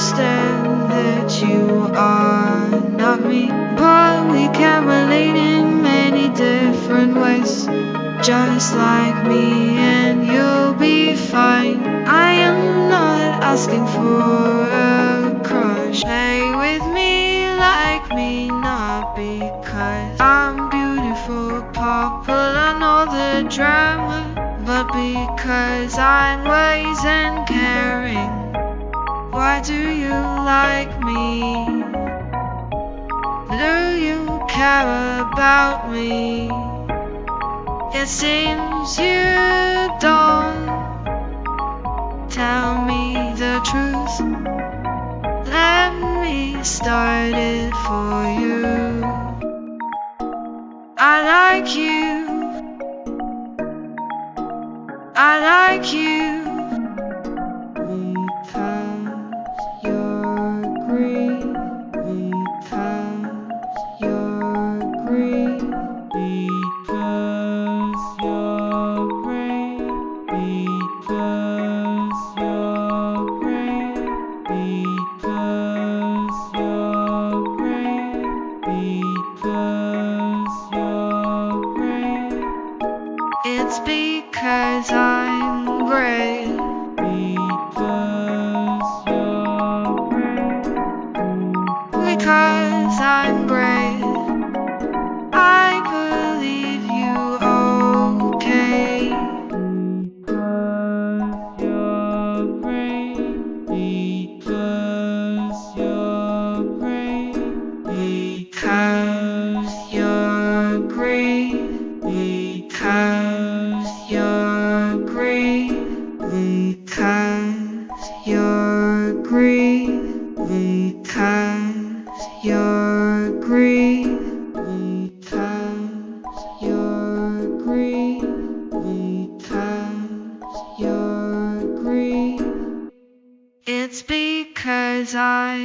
understand that you are not me, but we can relate in many different ways. Just like me, and you'll be fine. I am not asking for a crush. Play with me like me, not because I'm beautiful, popular, know the drama, but because I'm wise and caring. Why do you like me? Do you care about me? It seems you don't. Tell me the truth. Like you. I like you. Because It's because I'm great. Because you're great. Because I'm great. I believe you okay. Because you're great. Because you're great. Because you're great. Because you're green, Because you're green, Because you're green, Because you're green. It's because I